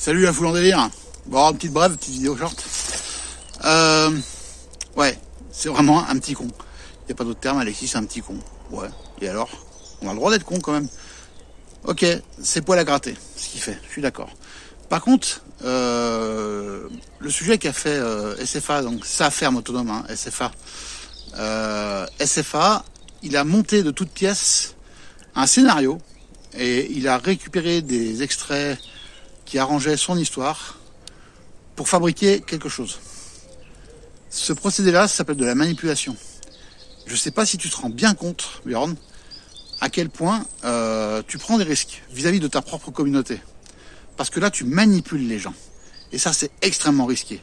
Salut la foule en délire. Bon, une petite brève, petite vidéo short. Euh, ouais, c'est vraiment un petit con. Il n'y a pas d'autre terme, Alexis, c'est un petit con. Ouais, et alors? On a le droit d'être con quand même. Ok, c'est poil à gratter, ce qu'il fait, je suis d'accord. Par contre, euh, le sujet qu'a fait euh, SFA, donc sa ferme autonome, hein, SFA, euh, SFA, il a monté de toutes pièces un scénario et il a récupéré des extraits qui arrangeaient son histoire pour fabriquer quelque chose. Ce procédé-là s'appelle de la manipulation. Je ne sais pas si tu te rends bien compte, Bjorn, à quel point euh, tu prends des risques vis-à-vis -vis de ta propre communauté. Parce que là, tu manipules les gens. Et ça, c'est extrêmement risqué.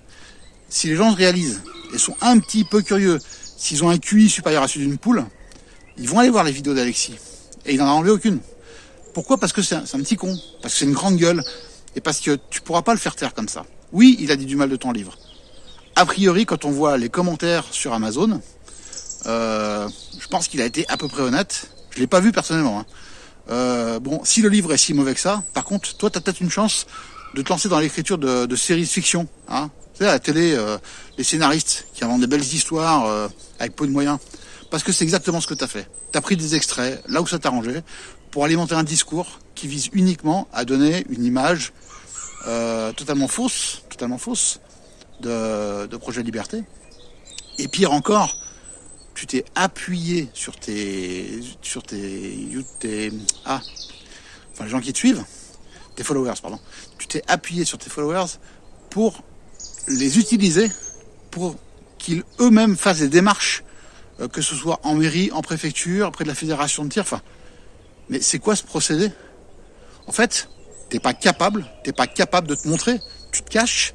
Si les gens se réalisent et sont un petit peu curieux, s'ils ont un QI supérieur à celui d'une poule, ils vont aller voir les vidéos d'Alexis. Et il n'en a enlevé aucune. Pourquoi? Parce que c'est un, petit con. Parce que c'est une grande gueule. Et parce que tu pourras pas le faire taire comme ça. Oui, il a dit du mal de ton livre. A priori, quand on voit les commentaires sur Amazon, euh, je pense qu'il a été à peu près honnête. Je l'ai pas vu personnellement. Hein. Euh, bon, si le livre est si mauvais que ça, par contre, toi, tu as peut-être une chance de te lancer dans l'écriture de, séries de fiction. Hein. Tu sais, à la télé, euh, les scénaristes qui inventent des belles histoires avec peu de moyens. Parce que c'est exactement ce que tu as fait. Tu as pris des extraits, là où ça t'arrangeait, pour alimenter un discours qui vise uniquement à donner une image euh, totalement fausse, totalement fausse de, de projet liberté. Et pire encore, tu t'es appuyé sur tes, sur tes, tes, ah, enfin les gens qui te suivent, tes followers, pardon. Tu t'es appuyé sur tes followers pour les utiliser pour qu'ils eux-mêmes fassent des démarches, euh, que ce soit en mairie, en préfecture, auprès de la fédération de tir, enfin, mais c'est quoi ce procédé? En fait, t'es pas capable, t'es pas capable de te montrer, tu te caches,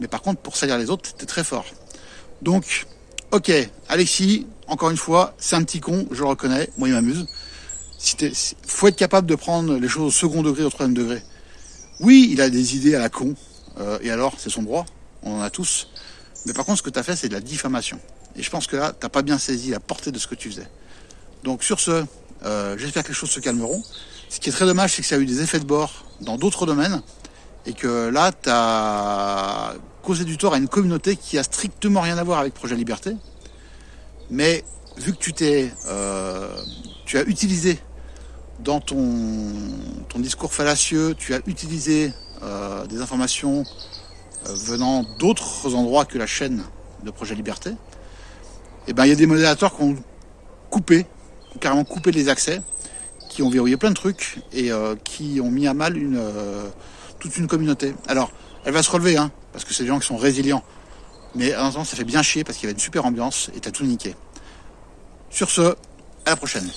mais par contre, pour salir les autres, t'es très fort. Donc, ok, Alexis, encore une fois, c'est un petit con, je le reconnais, moi il m'amuse. Faut être capable de prendre les choses au second degré, au troisième degré. Oui, il a des idées à la con, euh, et alors, c'est son droit, on en a tous. Mais par contre, ce que tu as fait, c'est de la diffamation. Et je pense que là, t'as pas bien saisi la portée de ce que tu faisais. Donc sur ce, euh, j'espère que les choses se calmeront. Ce qui est très dommage, c'est que ça a eu des effets de bord dans d'autres domaines et que là, tu as causé du tort à une communauté qui a strictement rien à voir avec Projet Liberté. Mais vu que tu euh, as utilisé dans ton, discours fallacieux, tu as utilisé euh, des informations venant d'autres endroits que la chaîne de Projet Liberté, eh ben il y a des modérateurs qui ont coupé carrément coupé les accès, qui ont verrouillé plein de trucs et euh, qui ont mis à mal une, euh, toute une communauté. Alors, elle va se relever, hein, parce que c'est des gens qui sont résilients. Mais à l'instant, ça fait bien chier parce qu'il y avait une super ambiance et t'as tout niqué. Sur ce, à la prochaine.